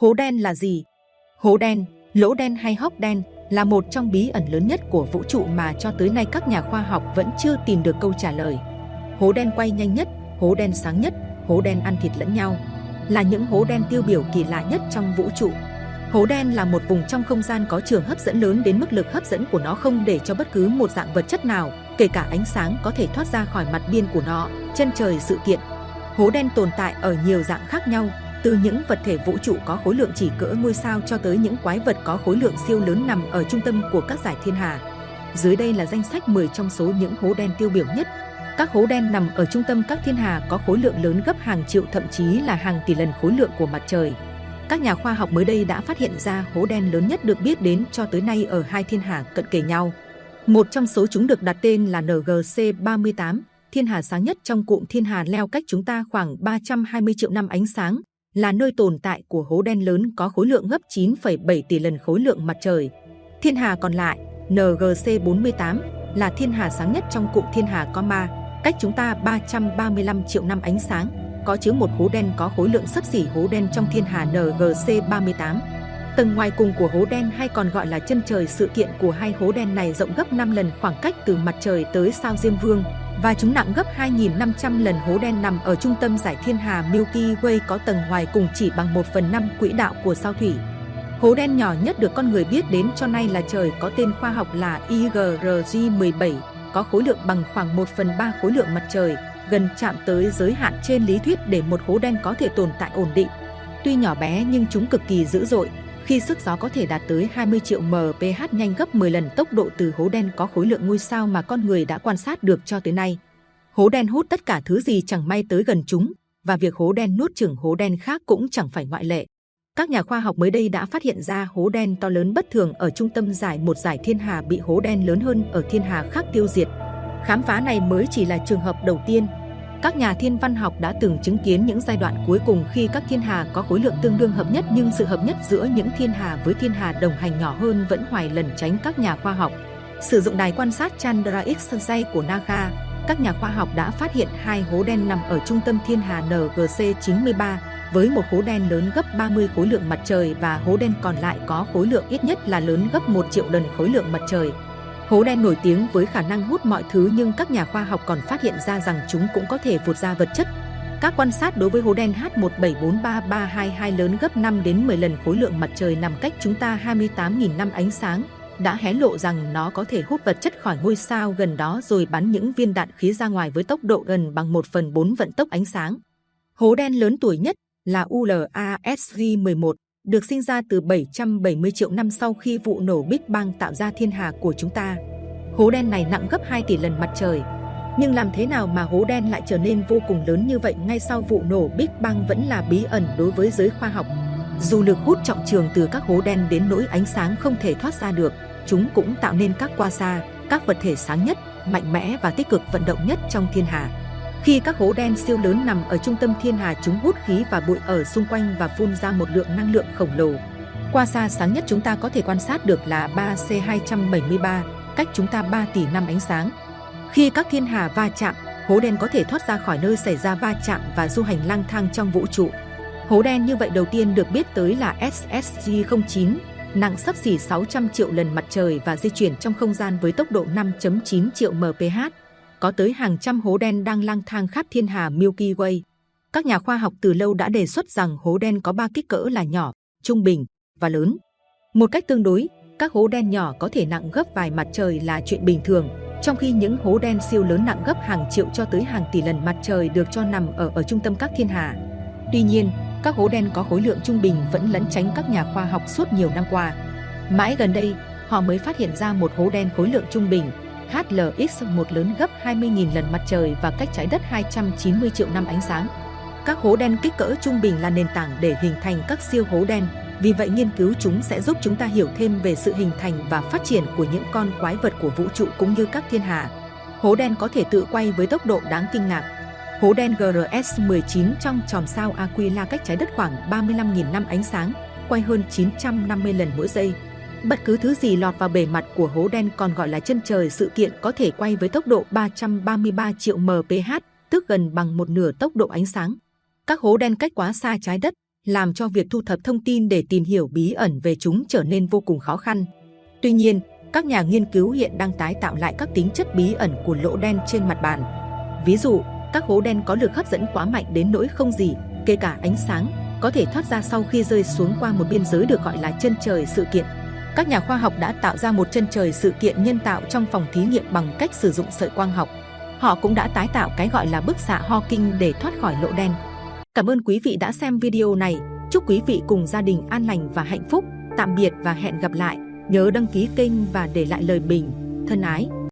Hố đen là gì? Hố đen, lỗ đen hay hốc đen là một trong bí ẩn lớn nhất của vũ trụ mà cho tới nay các nhà khoa học vẫn chưa tìm được câu trả lời. Hố đen quay nhanh nhất, hố đen sáng nhất, hố đen ăn thịt lẫn nhau là những hố đen tiêu biểu kỳ lạ nhất trong vũ trụ. Hố đen là một vùng trong không gian có trường hấp dẫn lớn đến mức lực hấp dẫn của nó không để cho bất cứ một dạng vật chất nào, kể cả ánh sáng có thể thoát ra khỏi mặt biên của nó, chân trời sự kiện. Hố đen tồn tại ở nhiều dạng khác nhau, từ những vật thể vũ trụ có khối lượng chỉ cỡ ngôi sao cho tới những quái vật có khối lượng siêu lớn nằm ở trung tâm của các giải thiên hà. Dưới đây là danh sách 10 trong số những hố đen tiêu biểu nhất. Các hố đen nằm ở trung tâm các thiên hà có khối lượng lớn gấp hàng triệu thậm chí là hàng tỷ lần khối lượng của mặt trời. Các nhà khoa học mới đây đã phát hiện ra hố đen lớn nhất được biết đến cho tới nay ở hai thiên hà cận kề nhau. Một trong số chúng được đặt tên là NGC 38, thiên hà sáng nhất trong cụm thiên hà leo cách chúng ta khoảng 320 triệu năm ánh sáng, là nơi tồn tại của hố đen lớn có khối lượng gấp 9,7 tỷ lần khối lượng mặt trời. Thiên hà còn lại, NGC 48, là thiên hà sáng nhất trong cụm thiên hà Coma, cách chúng ta 335 triệu năm ánh sáng, có chứa một hố đen có khối lượng sấp xỉ hố đen trong thiên hà NGC 38. Tầng ngoài cùng của hố đen hay còn gọi là chân trời sự kiện của hai hố đen này rộng gấp 5 lần khoảng cách từ mặt trời tới sao Diêm Vương, và chúng nặng gấp 2.500 lần hố đen nằm ở trung tâm giải thiên hà Milky Way có tầng ngoài cùng chỉ bằng 1 phần 5 quỹ đạo của sao thủy. Hố đen nhỏ nhất được con người biết đến cho nay là trời có tên khoa học là IGRG-17, có khối lượng bằng khoảng 1 phần 3 khối lượng mặt trời, gần chạm tới giới hạn trên lý thuyết để một hố đen có thể tồn tại ổn định. Tuy nhỏ bé nhưng chúng cực kỳ dữ dội, khi sức gió có thể đạt tới 20 triệu mph nhanh gấp 10 lần tốc độ từ hố đen có khối lượng ngôi sao mà con người đã quan sát được cho tới nay. Hố đen hút tất cả thứ gì chẳng may tới gần chúng, và việc hố đen nuốt chửng hố đen khác cũng chẳng phải ngoại lệ. Các nhà khoa học mới đây đã phát hiện ra hố đen to lớn bất thường ở trung tâm giải một giải thiên hà bị hố đen lớn hơn ở thiên hà khác tiêu diệt. Khám phá này mới chỉ là trường hợp đầu tiên, các nhà thiên văn học đã từng chứng kiến những giai đoạn cuối cùng khi các thiên hà có khối lượng tương đương hợp nhất nhưng sự hợp nhất giữa những thiên hà với thiên hà đồng hành nhỏ hơn vẫn hoài lần tránh các nhà khoa học. Sử dụng đài quan sát Chandra X-ray của NASA, các nhà khoa học đã phát hiện hai hố đen nằm ở trung tâm thiên hà NGC-93 với một hố đen lớn gấp 30 khối lượng mặt trời và hố đen còn lại có khối lượng ít nhất là lớn gấp 1 triệu lần khối lượng mặt trời. Hố đen nổi tiếng với khả năng hút mọi thứ nhưng các nhà khoa học còn phát hiện ra rằng chúng cũng có thể vụt ra vật chất. Các quan sát đối với hố đen H1743322 lớn gấp 5 đến 10 lần khối lượng mặt trời nằm cách chúng ta 28.000 năm ánh sáng, đã hé lộ rằng nó có thể hút vật chất khỏi ngôi sao gần đó rồi bắn những viên đạn khí ra ngoài với tốc độ gần bằng 1 phần 4 vận tốc ánh sáng. Hố đen lớn tuổi nhất là ULASG-11 được sinh ra từ 770 triệu năm sau khi vụ nổ Big Bang tạo ra thiên hà của chúng ta. Hố đen này nặng gấp 2 tỷ lần mặt trời. Nhưng làm thế nào mà hố đen lại trở nên vô cùng lớn như vậy ngay sau vụ nổ Big Bang vẫn là bí ẩn đối với giới khoa học. Dù lực hút trọng trường từ các hố đen đến nỗi ánh sáng không thể thoát ra được, chúng cũng tạo nên các quasar, các vật thể sáng nhất, mạnh mẽ và tích cực vận động nhất trong thiên hà. Khi các hố đen siêu lớn nằm ở trung tâm thiên hà chúng hút khí và bụi ở xung quanh và phun ra một lượng năng lượng khổng lồ. Qua xa sáng nhất chúng ta có thể quan sát được là 3C273, cách chúng ta 3 tỷ năm ánh sáng. Khi các thiên hà va chạm, hố đen có thể thoát ra khỏi nơi xảy ra va chạm và du hành lang thang trong vũ trụ. Hố đen như vậy đầu tiên được biết tới là SSG-09, nặng sấp xỉ 600 triệu lần mặt trời và di chuyển trong không gian với tốc độ 5.9 triệu mph có tới hàng trăm hố đen đang lang thang khắp thiên hà Milky Way. Các nhà khoa học từ lâu đã đề xuất rằng hố đen có ba kích cỡ là nhỏ, trung bình và lớn. Một cách tương đối, các hố đen nhỏ có thể nặng gấp vài mặt trời là chuyện bình thường, trong khi những hố đen siêu lớn nặng gấp hàng triệu cho tới hàng tỷ lần mặt trời được cho nằm ở ở trung tâm các thiên hà. Tuy nhiên, các hố đen có khối lượng trung bình vẫn lẫn tránh các nhà khoa học suốt nhiều năm qua. Mãi gần đây, họ mới phát hiện ra một hố đen khối lượng trung bình HLX-1 lớn gấp 20.000 lần mặt trời và cách trái đất 290 triệu năm ánh sáng. Các hố đen kích cỡ trung bình là nền tảng để hình thành các siêu hố đen, vì vậy nghiên cứu chúng sẽ giúp chúng ta hiểu thêm về sự hình thành và phát triển của những con quái vật của vũ trụ cũng như các thiên hà. Hố đen có thể tự quay với tốc độ đáng kinh ngạc. Hố đen GRS-19 trong tròm sao Aquila cách trái đất khoảng 35.000 năm ánh sáng, quay hơn 950 lần mỗi giây. Bất cứ thứ gì lọt vào bề mặt của hố đen còn gọi là chân trời sự kiện có thể quay với tốc độ 333 triệu mph, tức gần bằng một nửa tốc độ ánh sáng. Các hố đen cách quá xa trái đất làm cho việc thu thập thông tin để tìm hiểu bí ẩn về chúng trở nên vô cùng khó khăn. Tuy nhiên, các nhà nghiên cứu hiện đang tái tạo lại các tính chất bí ẩn của lỗ đen trên mặt bàn. Ví dụ, các hố đen có lực hấp dẫn quá mạnh đến nỗi không gì, kể cả ánh sáng, có thể thoát ra sau khi rơi xuống qua một biên giới được gọi là chân trời sự kiện. Các nhà khoa học đã tạo ra một chân trời sự kiện nhân tạo trong phòng thí nghiệm bằng cách sử dụng sợi quang học. Họ cũng đã tái tạo cái gọi là bức xạ Hawking để thoát khỏi lỗ đen. Cảm ơn quý vị đã xem video này. Chúc quý vị cùng gia đình an lành và hạnh phúc. Tạm biệt và hẹn gặp lại. Nhớ đăng ký kênh và để lại lời bình. Thân ái!